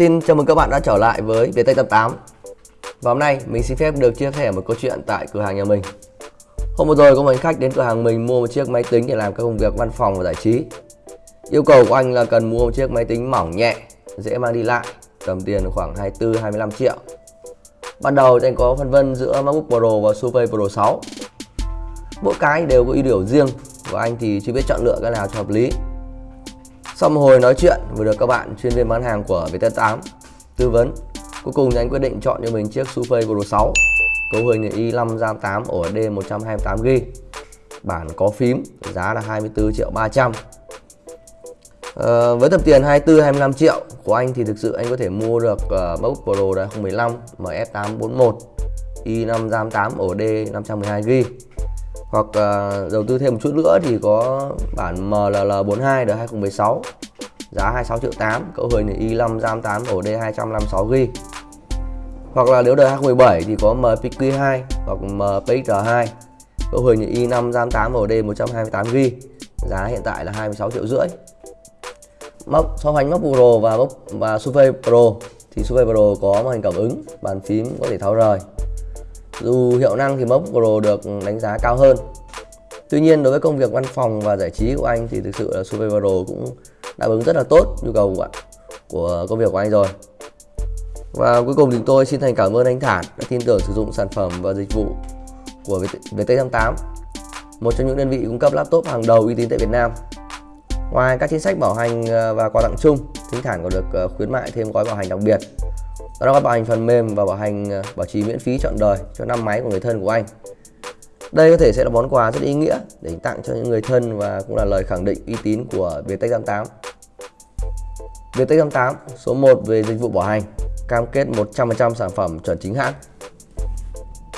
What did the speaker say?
Xin chào mừng các bạn đã trở lại với Viettel 88 Và hôm nay mình xin phép được chia sẻ một câu chuyện tại cửa hàng nhà mình. Hôm vừa rồi có một khách đến cửa hàng mình mua một chiếc máy tính để làm các công việc văn phòng và giải trí. Yêu cầu của anh là cần mua một chiếc máy tính mỏng nhẹ, dễ mang đi lại Tầm tiền khoảng 24-25 triệu. Ban đầu thì anh có phân vân giữa MacBook Pro và Surface Pro 6 Mỗi cái đều có ưu điểm riêng Và anh thì chưa biết chọn lựa cái nào cho hợp lý sau một hồi nói chuyện vừa được các bạn chuyên viên bán hàng của Vt8 tư vấn, cuối cùng anh quyết định chọn cho mình chiếc Surface Pro 6 cấu hình i5 RAM 8 ổ D 128GB bản có phím giá là 24 triệu 300 à, ờ, với tầm tiền 24 25 triệu của anh thì thực sự anh có thể mua được ờ, uh, MacBook Pro đời 2015 MF841 i5 RAM 8 ổ D 512GB hoặc uh, đầu tư thêm một chút nữa thì có bản MLL42 đời 2016 giá 26 triệu 8 cấu hình i5 RAM 8 ổ D 256GB hoặc là nếu đời 2017 thì có MPQ2 hoặc MPXR2 cấu hình i5 RAM 8 ổ D 128GB giá hiện tại là 26 triệu rưỡi. Móc so sánh móc Pro và móc và Surface Pro thì Surface Pro có màn hình cảm ứng bàn phím có thể tháo rời dù hiệu năng thì MacBook Pro được đánh giá cao hơn. Tuy nhiên đối với công việc văn phòng và giải trí của anh thì thực sự là Surface Pro cũng đáp ứng rất là tốt nhu cầu của, của công việc của anh rồi. Và cuối cùng thì tôi xin thành cảm ơn anh Thản đã tin tưởng sử dụng sản phẩm và dịch vụ của VT88 Một trong những đơn vị cung cấp laptop hàng đầu uy tín tại Việt Nam. Ngoài các chính sách bảo hành ờ, và quà tặng chung, Thính Thản còn được ờ, khuyến mại thêm gói bảo hành đặc biệt đó là gói bảo hành phần mềm và bảo hành ờ, bảo trì miễn phí trọn đời cho năm máy của người thân của anh. Đây có thể sẽ là món quà rất ý nghĩa để tặng cho những người thân và cũng là lời khẳng định uy tín của Viettech 88 Viettech 88 số 1 về dịch vụ bảo hành, cam kết 100% sản phẩm chuẩn chính hãng.